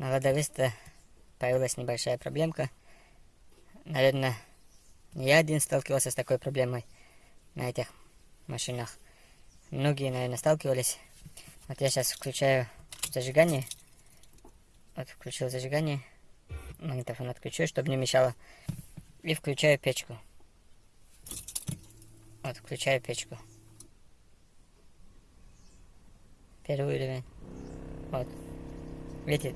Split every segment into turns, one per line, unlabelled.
На ладовисто появилась небольшая проблемка. Наверное, не я один сталкивался с такой проблемой на этих машинах. Многие, наверное, сталкивались. Вот я сейчас включаю зажигание. Вот включил зажигание. Магнитофон отключу, чтобы не мешало. И включаю печку. Вот, включаю печку. Первый уровень. Вот. Видите?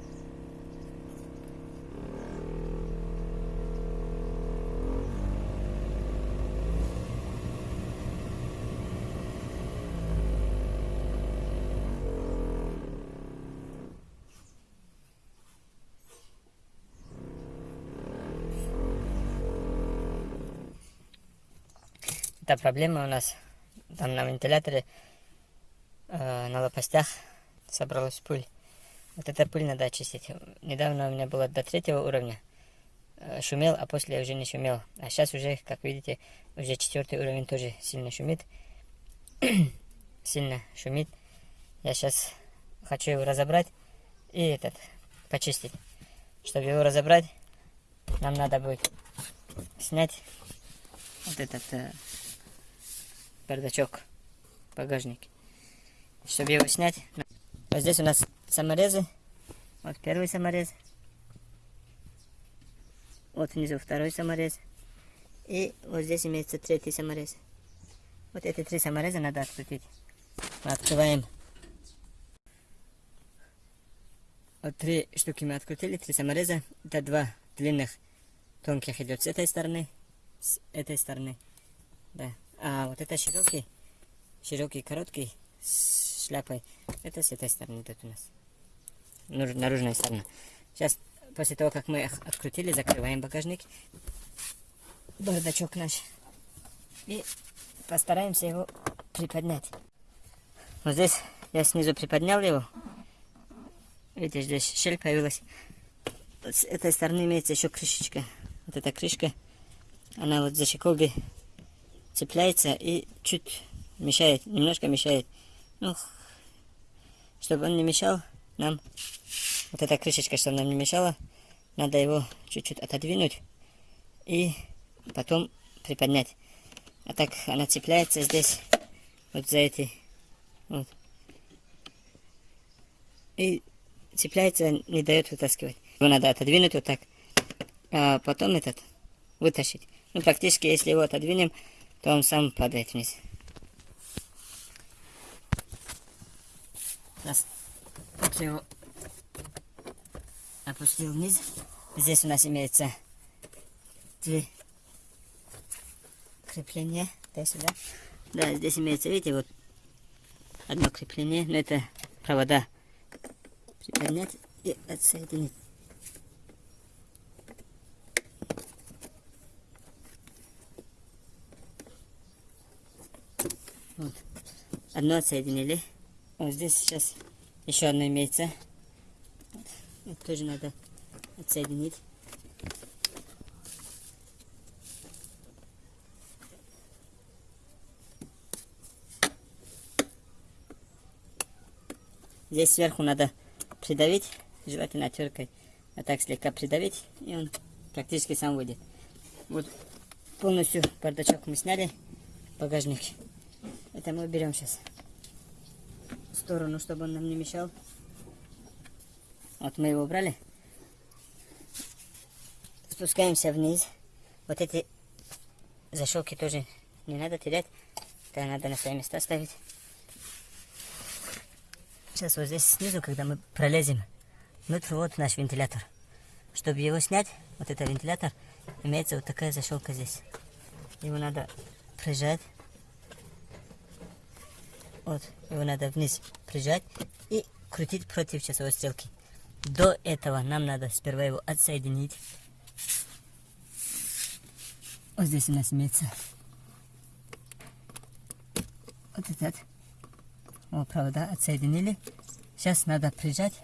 Это проблема у нас там на вентиляторе э, на лопастях собралась пыль. Вот эта пыль надо очистить. Недавно у меня было до третьего уровня. Э, шумел, а после уже не шумел. А сейчас уже, как видите, уже четвертый уровень тоже сильно шумит. сильно шумит. Я сейчас хочу его разобрать и этот почистить. Чтобы его разобрать, нам надо будет снять вот этот э, бардачок, багажник. Чтобы его снять, вот здесь у нас саморезы. Вот первый саморез. Вот внизу второй саморез. И вот здесь имеется третий саморез. Вот эти три самореза надо открутить. Мы открываем. Вот три штуки мы открутили, три самореза. Это два длинных, тонких идет с этой стороны, с этой стороны. Да. А вот это широкий, широкий, короткий, с шляпой. Это с этой стороны идет у нас. Наружная сторона. Сейчас, после того, как мы их открутили, закрываем багажник. Бардачок наш. И постараемся его приподнять. Вот здесь я снизу приподнял его. Видите, здесь щель появилась. С этой стороны имеется еще крышечка. Вот эта крышка. Она вот за щеколби цепляется и чуть мешает, немножко мешает. Ну, чтобы он не мешал, нам вот эта крышечка, чтобы нам не мешала, надо его чуть-чуть отодвинуть и потом приподнять. А так она цепляется здесь, вот за эти, вот. И цепляется, не дает вытаскивать. Его надо отодвинуть вот так, а потом этот вытащить. Ну, практически, если его отодвинем, то он сам падает вниз. Сейчас вот его опустил вниз. Здесь у нас имеется три крепления. Да, сюда. Да, здесь имеется, видите, вот одно крепление. Но это провода приподнять и отсоединить. Вот. Одно отсоединили. Вот здесь сейчас еще одно имеется. Вот. Это тоже надо отсоединить. Здесь сверху надо придавить, желательно теркой, а так слегка придавить, и он практически сам выйдет. Вот полностью бардачок мы сняли, багажник. Это мы берем сейчас в сторону, чтобы он нам не мешал. Вот мы его убрали. Спускаемся вниз. Вот эти защелки тоже не надо терять. Это надо на свои места ставить. Сейчас вот здесь снизу, когда мы пролезем внутрь, вот наш вентилятор. Чтобы его снять, вот это вентилятор, имеется вот такая защелка здесь. Его надо прижать вот, его надо вниз прижать и крутить против часовой стрелки. До этого нам надо сперва его отсоединить. Вот здесь у нас имеется вот этот. Вот провода отсоединили. Сейчас надо прижать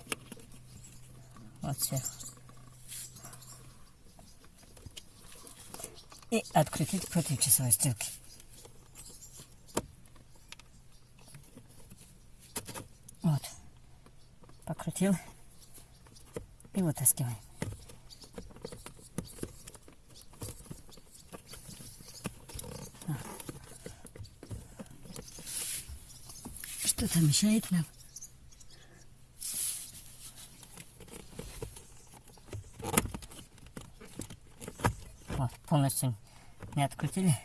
вот сверху. И открутить против часовой стрелки. Покрутил. И вытаскиваем. А. Что-то мешает нам. Вот, полностью не открутили.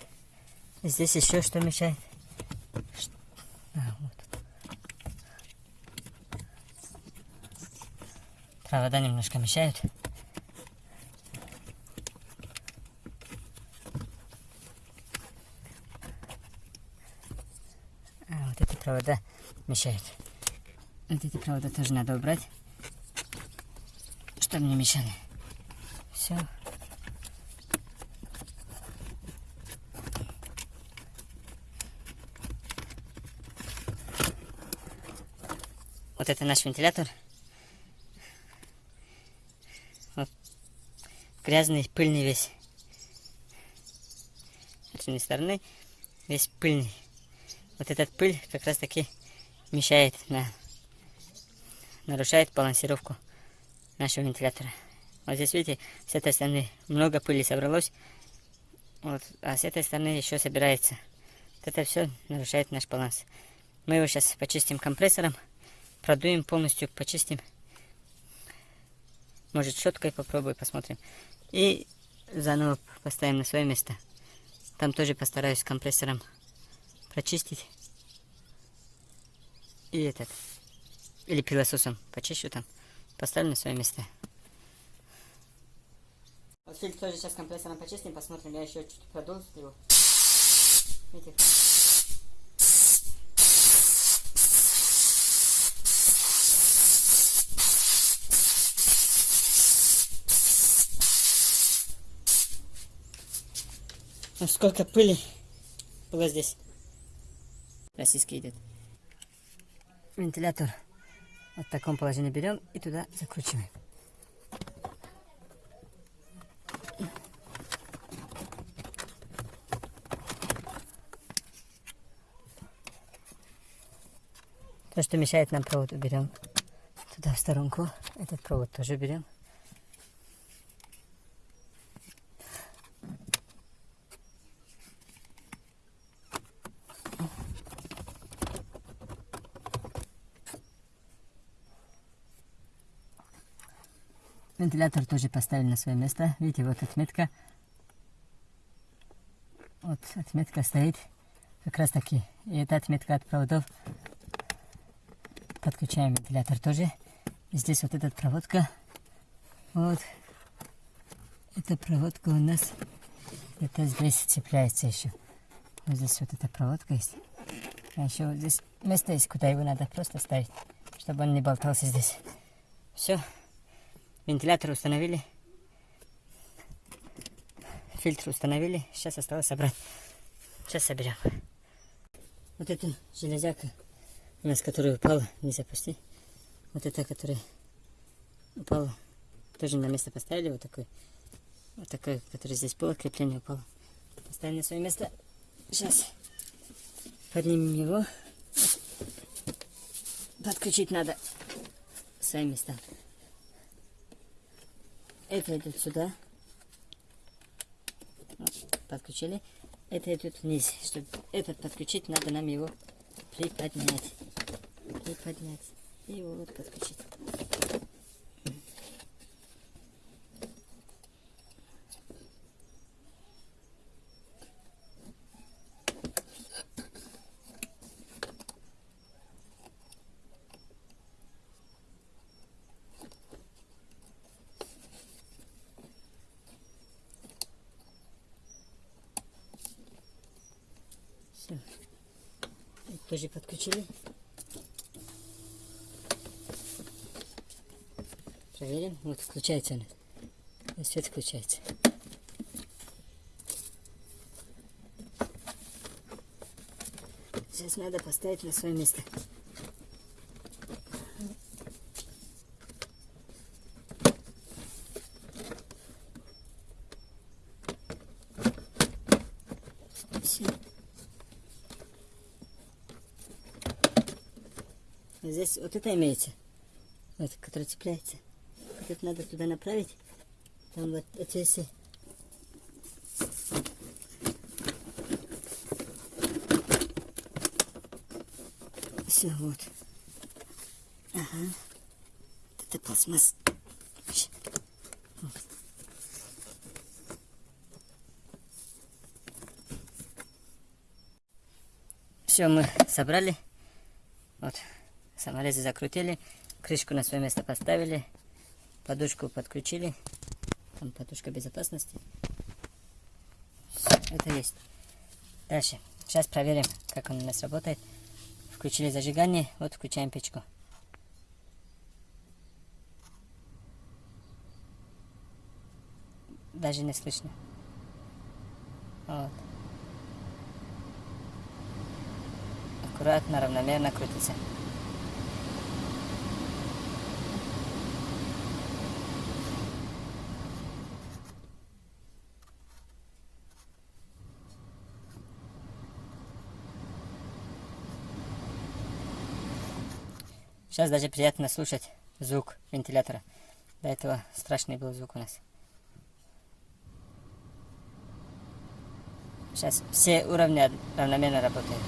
Здесь еще что мешает. Ш- А, вот. Провода немножко мешают. А, вот эти провода мешают. Вот эти провода тоже надо убрать, чтобы не мешали. Все. Вот это наш вентилятор. Грязный, пыльный весь. С одной стороны весь пыльный. Вот этот пыль как раз таки мешает, на, нарушает балансировку нашего вентилятора. Вот здесь видите, с этой стороны много пыли собралось, вот, а с этой стороны еще собирается. Вот это все нарушает наш баланс. Мы его сейчас почистим компрессором, продуем полностью, почистим. Может щеткой попробую, посмотрим. И заново поставим на свое место. Там тоже постараюсь компрессором прочистить. И этот. Или пилососом почищу там. Поставлю на свое место. Вот фильтр тоже сейчас компрессором почистим, посмотрим. Я еще чуть продул его. Видите? Ну, сколько пыли было здесь. Российский идет. Вентилятор вот в таком положении берем и туда закручиваем. То, что мешает нам провод, уберем туда в сторонку. Этот провод тоже берем. Вентилятор тоже поставили на свое место. Видите, вот отметка. Вот отметка стоит. Как раз таки. И эта отметка от проводов. Подключаем вентилятор тоже. И здесь вот эта проводка. Вот. Эта проводка у нас где-то здесь цепляется еще. Вот здесь вот эта проводка есть. А еще вот здесь место есть, куда его надо просто ставить, чтобы он не болтался здесь. Все. Вентилятор установили. Фильтр установили. Сейчас осталось собрать. Сейчас соберем. Вот эту железяка, у нас которая упала, не запусти. Вот эта, которая упала, тоже на место поставили. Вот такой. Вот такой, который здесь было, крепление упало. Поставили на свое место. Сейчас поднимем его. Подключить надо свои места. Это идет сюда. Подключили. Это идет вниз. Чтобы этот подключить, надо нам его приподнять. Приподнять. И его вот подключить. Все. Тоже подключили. Проверим. Вот включается она. Свет включается. Сейчас надо поставить на свое место. Все. Здесь вот это имеется. Вот, который цепляется. Тут надо туда направить. Там вот эти все. Все, вот. Ага. Это пластмасс. Вот. Все, мы собрали. Саморезы закрутили, крышку на свое место поставили, подушку подключили, там подушка безопасности. Это есть. Дальше, сейчас проверим, как он у нас работает. Включили зажигание, вот включаем печку. Даже не слышно. Вот. Аккуратно, равномерно крутится. Сейчас даже приятно слушать звук вентилятора. До этого страшный был звук у нас. Сейчас все уровни равномерно работают.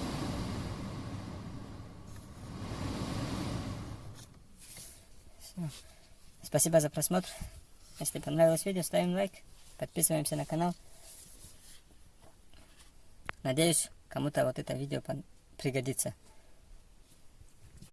Всё. Спасибо за просмотр. Если понравилось видео, ставим лайк, подписываемся на канал. Надеюсь, кому-то вот это видео пригодится.